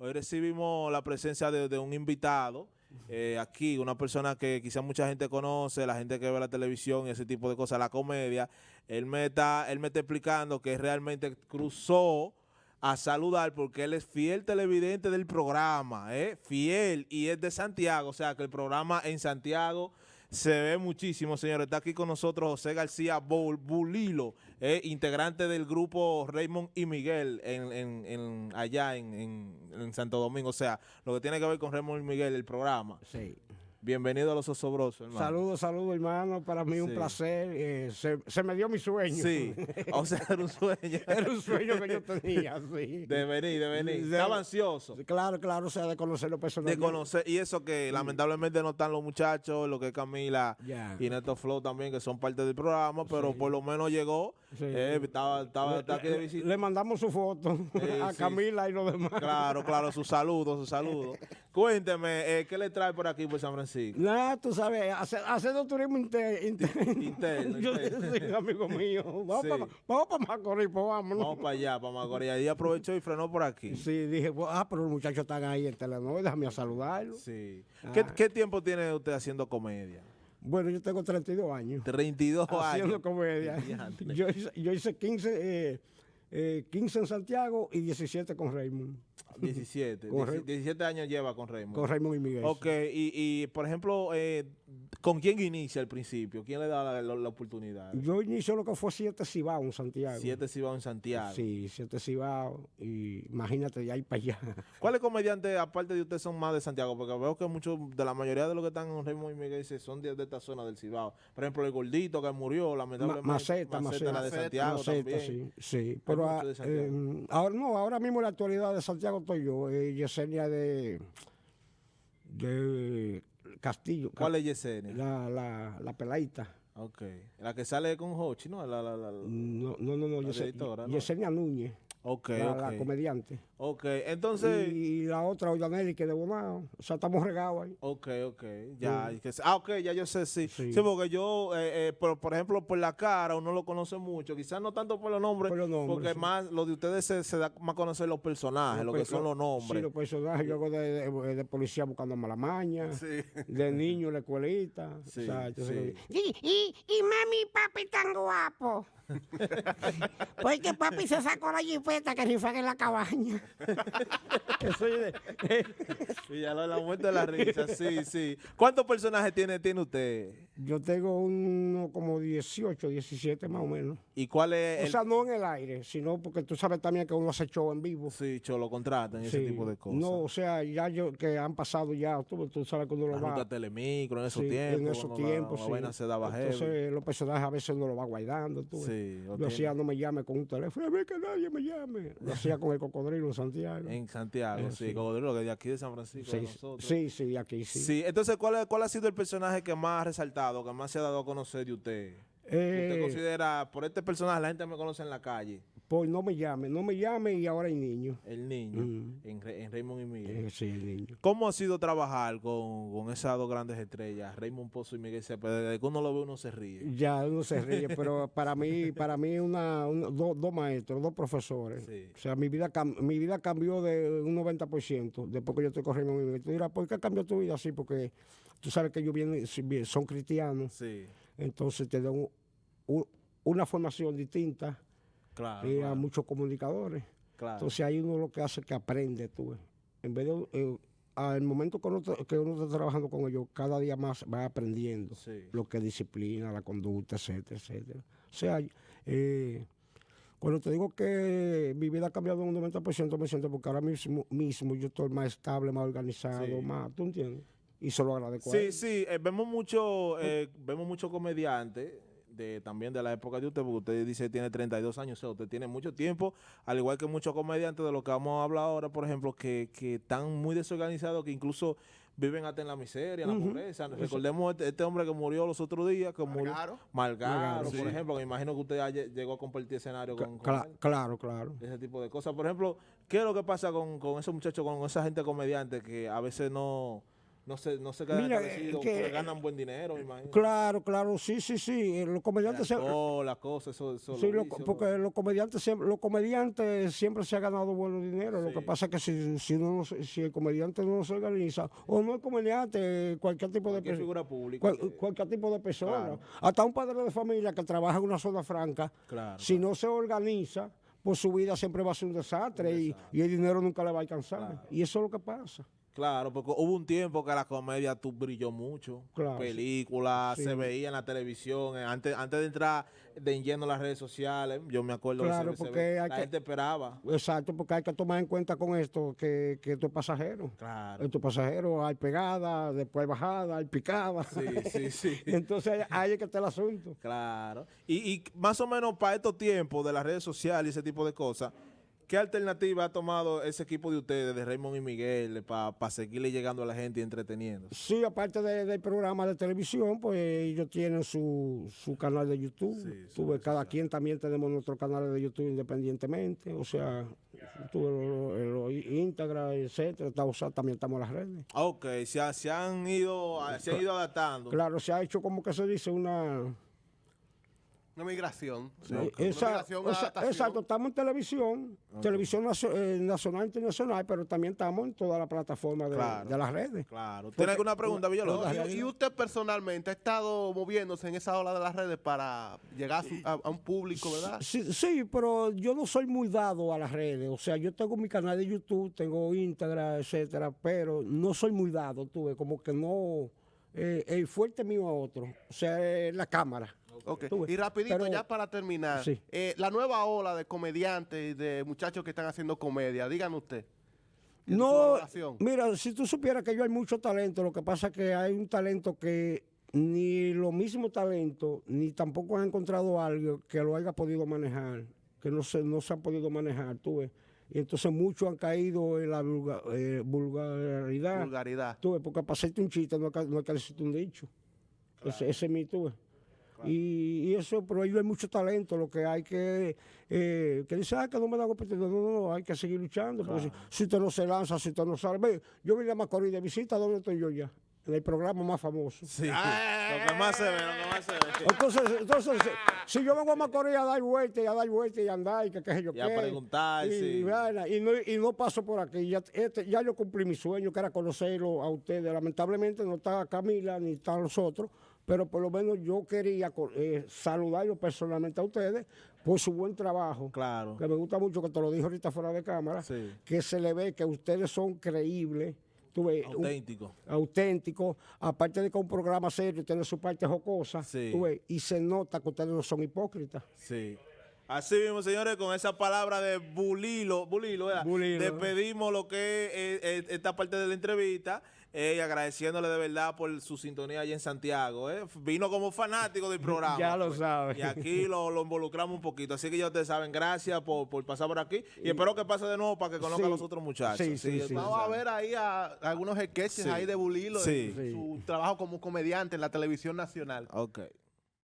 Hoy recibimos la presencia de, un invitado eh, aquí, una persona que quizá mucha gente conoce, la gente que ve la televisión y ese tipo de cosas, la comedia. Él me está, él me está explicando que realmente cruzó a saludar porque él es fiel televidente del programa, ¿eh? fiel, y es de Santiago, o sea que el programa en Santiago se ve muchísimo, señores. Está aquí con nosotros José García Bulilo, eh, integrante del grupo Raymond y Miguel en, en- en- allá en- en Santo Domingo. O sea, lo que tiene que ver con Raymond y Miguel, el programa. Sí. Bienvenido a los osobrosos, hermano. Saludos, saludos, hermano. Para mí un placer. eh, se, se me dio mi sueño. Sí, o sea, era un sueño. Era un sueño que yo tenía, sí. De venir, de venir. De- Estaba ansioso. Claro, claro, o sea, de conocerlo De personalmente. conocer, y eso que lamentablemente no están los muchachos, lo que es Camila y Neto Flow también, que son parte del programa, pero Sí. por lo menos llegó, Sí. eh, estaba, estaba, Le- está aquí de visita. le mandamos su foto a. Camila y los demás. Claro, claro, sus saludos, sus saludos. Cuénteme, eh, ¿qué le trae por aquí, por San Francisco? Nada, tú sabes, hace- haciendo turismo inter- inter- Interno, Yo interno. sí, amigo mío. Vamos Sí. para pa Macorís, pues vámonos. Vamos para allá, para Macorís. Y aprovechó y frenó por aquí. Sí, dije, ah, pero los muchachos están ahí en Telenor, déjame a saludarlos. Sí. ¿Qué, Ah. qué tiempo tiene usted haciendo comedia? Bueno, yo tengo 32 años. 32 haciendo años. comedia. Diantre. Yo hice, yo hice 15, eh, eh, 15 en Santiago y 17 con Raymond. 17. Correcto. 17 años lleva con Raymond. Con Raymond y Miguel. Ok, y, y por ejemplo, eh, ¿con quién inicia al principio? ¿Quién le da la, la- la oportunidad? Yo inicio lo que fue 7 Cibao en Santiago. Siete si va en Santiago. Sí, 7 Cibao. Y imagínate de ahí para allá. ¿Cuáles comediantes, aparte de usted, son más de Santiago? Porque veo que muchos, de la mayoría de los que están en Raymond y Miguel son de, de esta zona del Cibao. Por ejemplo, el gordito que murió, Ma- lamentablemente. Maceta, Maceta, la de Maceta. Santiago Maceta, también. sí, sí. Pero ah, de eh, ahora no, ahora mismo en la actualidad de Santiago estoy yo, eh, Yesenia de, de Castillo. ¿Cuál es Yesenia? La, la, la peladita. Ok. La que sale con Hochi, ¿no? La, la, la, No, no, no, no La Yese- directora, ¿no? Yesenia Núñez, Ok, la, ok. la comediante. Ok, entonces... y, y la otra, Ollanelli, que de Bonao. O sea, estamos regados ahí. Ok, ok, ya. que se- ah, ok, ya yo sé, sí. Sí, Sí. porque yo, eh, eh, por, por ejemplo, por la cara uno lo conoce mucho. Quizás no tanto por los nombres, Por los nombres, porque sí. más lo de ustedes se, se da más a conocer los personajes, lo que son los Sí, nombres. los personajes. Yo hago de, de- de policía buscando mala maña. Sí. De niño en la escuelita. Sí, o sea, sí. Y, y, y mami y papi tan guapo. Porque papi se sacó la jipeta que ni fue en la cabaña. que soy de- Y ya lo de la muerte de la risa, sí, sí. ¿Cuántos personajes tiene, tiene usted? yo tengo uno como 18, 17 más o menos. ¿Y cuál es O el...? sea, no en el aire, sino porque tú sabes también que uno hace show en vivo. sí, Cholo, contratan ese Sí. tipo de cosas. No, o sea, ya yo que han pasado ya, tú, tú sabes que uno la lo va. ruta Telemicro, en esos sí, tiempos. en esos cuando tiempos, la sí. se daba heavy. Entonces, los personajes a veces uno lo va guardando. Tú. Sí, lo hacía no me llame con un teléfono, a ver que nadie me llame. Lo hacía con el cocodrilo en Santiago. En Santiago, Eh, sí, sí. Cocodrilo, que de aquí de San Francisco, de sí, nosotros. sí, sí, aquí sí. Sí, entonces, ¿cuál, ¿cuál ha sido el personaje que más ha resaltado, que más se ha dado a conocer de usted? ¿Usted Eh, considera, por este personaje, la gente me conoce en la calle? pues no me llame, no me llame y ahora hay niños. El niño, Mm. en, en Raymond y Miguel. Eh, sí, el niño. ¿Cómo ha sido trabajar con, con esas dos grandes estrellas, Raymond Pozo y Miguel Cepeda? Desde que uno lo ve, uno se ríe. Ya uno se ríe, pero para mí, para mí una, una- do- dos maestros, dos profesores. Sí. O sea, mi vida, mi vida cambió de un 90% después que yo estoy corriendo mi vida. Tú dirás, ¿por qué cambió tu vida así? Porque tú sabes que ellos vienen, son cristianos, Sí, entonces te dan una formación distinta claro. eh, a muchos comunicadores. claro. Entonces ahí uno lo que hace es que aprende tú. ves. En vez de, eh, al momento que uno, que uno está trabajando con ellos, cada día más va aprendiendo Sí. lo que es disciplina, la conducta, etcétera, etcétera. O sea, eh, cuando te digo que mi vida ha cambiado un 90%, me siento porque ahora mismo, mismo yo estoy más estable, más organizado, Sí. más, ¿tú entiendes? Y se lo agradezco a Sí, él. sí, eh, vemos mucho, eh, vemos muchos comediantes de, también de la época de usted, porque usted dice que tiene 32 años, o sea, usted tiene mucho tiempo, al igual que muchos comediantes de lo que vamos a hablar ahora, por ejemplo, que, que están muy desorganizados, que incluso viven hasta en la miseria, en la pobreza. Recordemos este, este hombre que murió los otros días, que murió. Malgaro, por ejemplo, que me imagino que usted llegó a compartir escenario con, con cla- él claro, claro. ese tipo de cosas. Por ejemplo, ¿qué es lo que pasa con, con esos muchachos, con esa gente comediante que a veces no, no se, no se quedan Mira, agradecidos, que- porque ganan buen dinero, me imagino. Claro, claro, sí, sí, sí. eh, Los comediantes siempre, Oh, la cosa, eso, eso sí, lo porque los comediantes siempre, los comediantes siempre se ha ganado buen dinero. Lo que pasa es que si, si, no si el comediante no se organiza, o no es comediante, cualquier tipo de cualquier persona. figura pública. Cual- que- cualquier tipo de persona. Claro. Hasta un padre de familia que trabaja en una zona franca, Claro, si no se organiza, pues su vida siempre va a ser un desastre, y- Y, el dinero nunca le va a alcanzar. Y eso es lo que pasa. Claro, porque hubo un tiempo que la comedia tú brilló mucho. Claro. Películas, Sí. se veía en la televisión. eh, Antes, antes de entrar de lleno a las redes sociales, yo me acuerdo que Claro, porque hay la que- gente esperaba. Exacto, porque hay que tomar en cuenta con esto que, que esto es pasajero. Claro. Esto es pasajero, hay pegada, después hay bajada, hay picada. Sí, sí, sí. Entonces ahí es que está el asunto. Claro. Y, y más o menos para estos tiempos de las redes sociales y ese tipo de cosas, ¿qué alternativa ha tomado ese equipo de ustedes, de Raymond y Miguel, para seguirle llegando a la gente y entreteniendo? Sí, aparte de- del programa de televisión, pues ellos tienen su, su canal de YouTube. Sí, ves, cada quien también tenemos nuestro canal de YouTube independientemente. O sea, tú ves lo, lo- lo Instagram, etcétera. o sea, también estamos en las redes. Ok, se, ha- se han ido se han ido adaptando. Claro, se ha hecho como que se dice una... Una migración. Esa- una adaptación. exacto, estamos en televisión, televisión eh, nacional e internacional, pero también estamos en toda la plataforma de, Claro. de las redes. Claro. ¿Tiene alguna pregunta, Villalobos? No, y, y usted personalmente ha estado moviéndose en esa ola de las redes para llegar a, su- a- a un público, ¿verdad? Sí, sí, pero yo no soy muy dado a las redes. O sea, yo tengo mi canal de YouTube, tengo Instagram, etcétera, pero no soy muy dado, tuve como que no. Eh, el fuerte mío a otro. O sea, es la cámara. Ok. Tú ves. Y rapidito, Pero- ya para terminar, Sí. eh, la nueva ola de comediantes y de muchachos que están haciendo comedia, díganme usted. No, mira, si tú supieras que yo hay mucho talento, lo que pasa es que hay un talento que ni lo mismo talento, ni tampoco han encontrado algo que lo haya podido manejar, que no se, no se ha podido manejar, tú ves. Y entonces muchos han caído en la vulga- eh, vulgaridad. Vulgaridad. Tú ves, porque para hacerte un chiste no no es que decirte un dicho. Ese, ese es mi tú ves. Y, y eso, pero ahí hay mucho talento, lo que hay que, eh, que dice, ah, que no me da oportunidad, no, no, no, hay que seguir luchando, porque si, si usted no se lanza, si usted no sale, yo vine a Macorís de visita, ¿dónde estoy yo ya? En el programa más famoso. Sí. Lo que más se ve, lo que más se ve. Entonces, entonces si, si yo vengo a Macorís a dar vueltas y a dar vueltas y a andar y que qué sé yo Y a qué, preguntar, y, sí. vaina, y no, y no paso por aquí. Ya, este, ya yo cumplí mi sueño, que era conocerlo a ustedes. Lamentablemente no está Camila ni están los otros, pero por lo menos yo quería eh, saludarlos personalmente a ustedes por su buen trabajo. Claro. Que me gusta mucho, que te lo dijo ahorita fuera de cámara, Sí. que se le ve que ustedes son creíbles. Un- Auténtico. auténtico, aparte de que un programa serio, tiene su parte jocosa, Sí. tú ves, y se nota que ustedes no son hipócritas. Sí. Así mismo, señores, con esa palabra de bulilo, bulilo, ¿verdad? Bulilo. despedimos lo que es eh, eh, esta parte de la entrevista eh, y agradeciéndole de verdad por su sintonía allá en Santiago. ¿eh? Vino como fanático del programa. Ya lo pues. sabe. Y aquí lo, lo involucramos un poquito. Así que ya ustedes saben, gracias por, por pasar por aquí. Y, espero que pase de nuevo para que conozcan a los otros muchachos. Sí, sí, sí. Vamos a ver ahí a, algunos sketches Sí. ahí de Bulilo, Sí. en su trabajo como comediante en la televisión nacional. Ok.